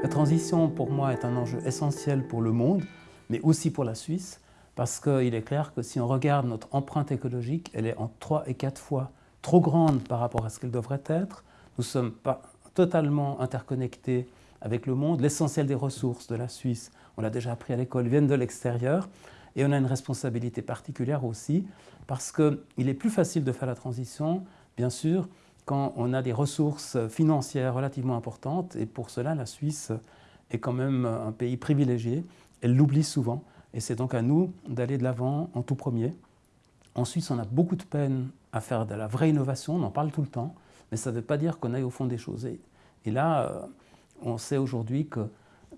La transition, pour moi, est un enjeu essentiel pour le monde, mais aussi pour la Suisse, parce qu'il est clair que si on regarde notre empreinte écologique, elle est en 3 et 4 fois trop grande par rapport à ce qu'elle devrait être. Nous sommes pas totalement interconnectés avec le monde. L'essentiel des ressources de la Suisse, on l'a déjà appris à l'école, viennent de l'extérieur. Et on a une responsabilité particulière aussi, parce qu'il est plus facile de faire la transition, bien sûr, quand on a des ressources financières relativement importantes. Et pour cela, la Suisse est quand même un pays privilégié. Elle l'oublie souvent. Et c'est donc à nous d'aller de l'avant en tout premier. En Suisse, on a beaucoup de peine à faire de la vraie innovation, on en parle tout le temps, mais ça ne veut pas dire qu'on aille au fond des choses. Et, là, euh, on sait aujourd'hui que,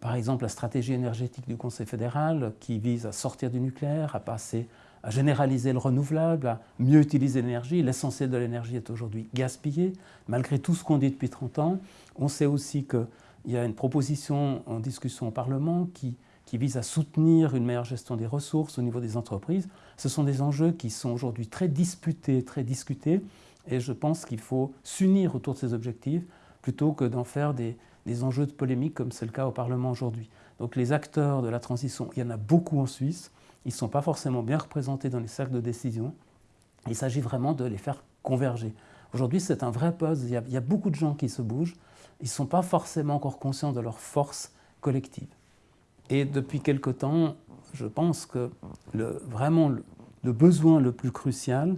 par exemple, la stratégie énergétique du Conseil fédéral, qui vise à sortir du nucléaire, à passer à généraliser le renouvelable, à mieux utiliser l'énergie. L'essentiel de l'énergie est aujourd'hui gaspillé, malgré tout ce qu'on dit depuis 30 ans. On sait aussi qu'il y a une proposition en discussion au Parlement qui qui vise à soutenir une meilleure gestion des ressources au niveau des entreprises. Ce sont des enjeux qui sont aujourd'hui très disputés, très discutés, et je pense qu'il faut s'unir autour de ces objectifs plutôt que d'en faire des, enjeux de polémique comme c'est le cas au Parlement aujourd'hui. Donc les acteurs de la transition, il y en a beaucoup en Suisse, ils ne sont pas forcément bien représentés dans les cercles de décision. Il s'agit vraiment de les faire converger. Aujourd'hui, c'est un vrai puzzle, il y, a, beaucoup de gens qui se bougent, ils ne sont pas forcément encore conscients de leur force collective. Et depuis quelque temps, je pense que vraiment le, besoin le plus crucial,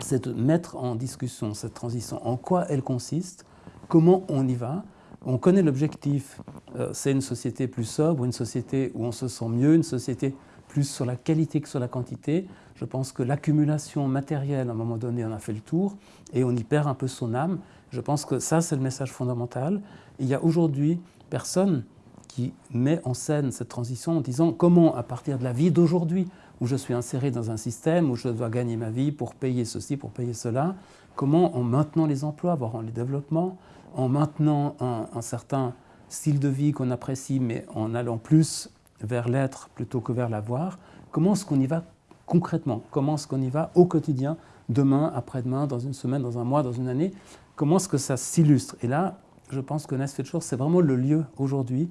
c'est de mettre en discussion cette transition, en quoi elle consiste, comment on y va? On connaît l'objectif, euh, c'est une société plus sobre, une société où on se sent mieux, une société plus sur la qualité que sur la quantité. Je pense que l'accumulation matérielle, à un moment donné, on a fait le tour et on y perd un peu son âme. Je pense que ça, c'est le message fondamental. Il y a aujourd'hui personne qui met en scène cette transition en disant comment, à partir de la vie d'aujourd'hui, où je suis inséré dans un système, où je dois gagner ma vie pour payer ceci, pour payer cela, comment en maintenant les emplois, voire en les développement, en maintenant un, certain style de vie qu'on apprécie, mais en allant plus vers l'être plutôt que vers l'avoir, comment est-ce qu'on y va concrètement? Comment est-ce qu'on y va au quotidien, demain, après-demain, dans une semaine, dans un mois, dans une année? Comment est-ce que ça s'illustre? Et là, je pense que Nesfetchur, c'est vraiment le lieu aujourd'hui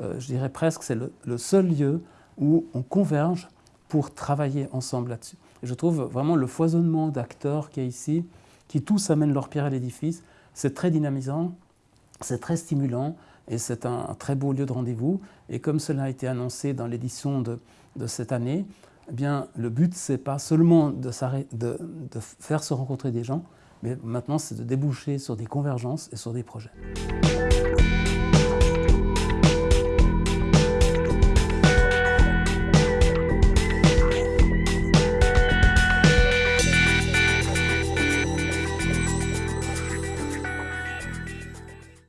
euh, je dirais presque, c'est le, seul lieu où on converge pour travailler ensemble là-dessus. je trouve vraiment le foisonnement d'acteurs qu'il y a ici, qui tous amènent leur pierre à l'édifice, c'est très dynamisant, c'est très stimulant et c'est un, très beau lieu de rendez-vous. Et comme cela a été annoncé dans l'édition de, cette année, eh le but, ce n'est pas seulement de faire se rencontrer des gens, mais maintenant, c'est de déboucher sur des convergences et sur des projets.